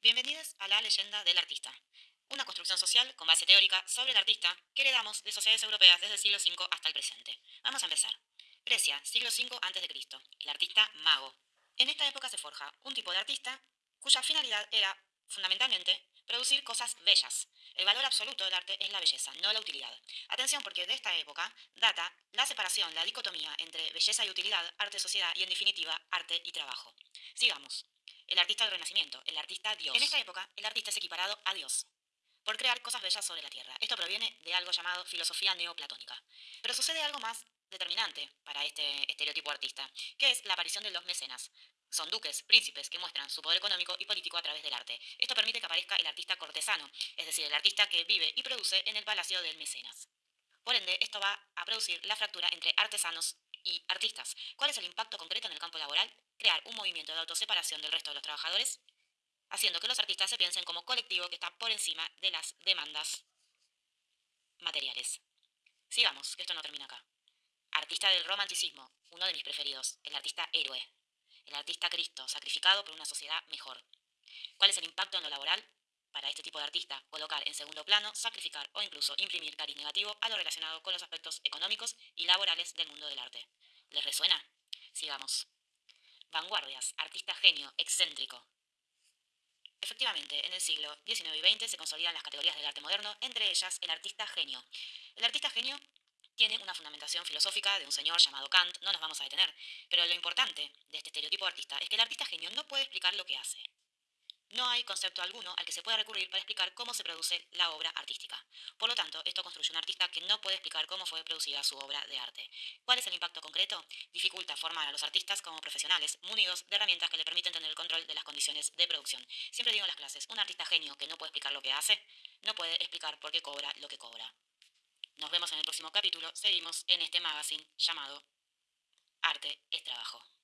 Bienvenidos a la leyenda del artista, una construcción social con base teórica sobre el artista que heredamos de sociedades europeas desde el siglo V hasta el presente. Vamos a empezar. Grecia, siglo V a.C., el artista mago. En esta época se forja un tipo de artista cuya finalidad era, fundamentalmente, producir cosas bellas. El valor absoluto del arte es la belleza, no la utilidad. Atención porque de esta época data la separación, la dicotomía entre belleza y utilidad, arte-sociedad y en definitiva arte y trabajo. Sigamos el artista del Renacimiento, el artista Dios. En esta época, el artista es equiparado a Dios por crear cosas bellas sobre la tierra. Esto proviene de algo llamado filosofía neoplatónica. Pero sucede algo más determinante para este estereotipo artista, que es la aparición de los mecenas. Son duques, príncipes, que muestran su poder económico y político a través del arte. Esto permite que aparezca el artista cortesano, es decir, el artista que vive y produce en el palacio del mecenas. Por ende, esto va a producir la fractura entre artesanos y artistas. ¿Cuál es el impacto concreto en el campo laboral? Crear un movimiento de autoseparación del resto de los trabajadores, haciendo que los artistas se piensen como colectivo que está por encima de las demandas materiales. Sigamos, que esto no termina acá. Artista del romanticismo, uno de mis preferidos, el artista héroe, el artista Cristo, sacrificado por una sociedad mejor. ¿Cuál es el impacto en lo laboral? para este tipo de artista colocar en segundo plano, sacrificar o incluso imprimir cariz negativo a lo relacionado con los aspectos económicos y laborales del mundo del arte. ¿Les resuena? Sigamos. Vanguardias, artista genio, excéntrico. Efectivamente, en el siglo XIX y XX se consolidan las categorías del arte moderno, entre ellas el artista genio. El artista genio tiene una fundamentación filosófica de un señor llamado Kant, no nos vamos a detener, pero lo importante de este estereotipo artista es que el artista genio no puede explicar lo que hace. No hay concepto alguno al que se pueda recurrir para explicar cómo se produce la obra artística. Por lo tanto, esto construye un artista que no puede explicar cómo fue producida su obra de arte. ¿Cuál es el impacto concreto? Dificulta formar a los artistas como profesionales, munidos de herramientas que le permiten tener el control de las condiciones de producción. Siempre digo en las clases, un artista genio que no puede explicar lo que hace, no puede explicar por qué cobra lo que cobra. Nos vemos en el próximo capítulo. Seguimos en este magazine llamado Arte es Trabajo.